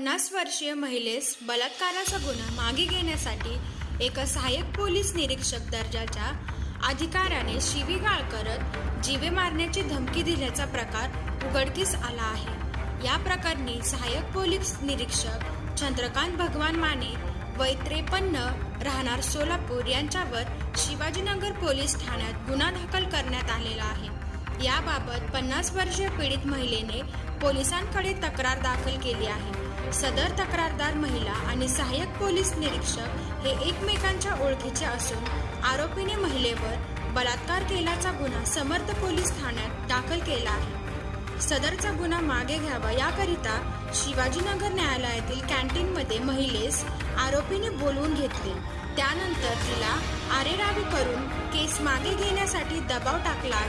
पन्नास वर्षीय महिलेस बलात्काराचा गुन्हा मागे घेण्यासाठी एका सहाय्यक पोलीस निरीक्षक दर्जाच्या अधिकाऱ्याने शिवीगाळ करत जीवे मारण्याची धमकी दिल्याचा प्रकार उघडकीस आला आहे. या प्रकरणी सहाय्यक पोलीस निरीक्षक चंद्रकांत भगवान माने वय त्रेपन्न राहणार सोलापूर यांच्यावर शिवाजीनगर पोलीस ठाण्यात गुन्हा दाखल करण्यात आलेला आहे. याबाबत पन्नास वर्षीय पीडित महिलेने पोलिसांकडे तक्रार दाखल केली आहे. सदर तक्रारदार महिला आणि सहाय्यक पोलीस निरीक्षक हे एकमेकांच्या ओळखीचे असून आरोपीने महिलेवर बलात्कार केल्याचा गुन्हा समर्थ पोलीस ठाण्यात दाखल केला आहे. सदरचा गुन्हा मागे घ्यावा याकरिता शिवाजीनगर न्यायालयातील कॅन्टीनमध्ये महिलेस आरोपीने बोलवून घेतले. त्यानंतर तिला आरेरावी करून केस मागे घेण्यासाठी दबाव टाकला आहे.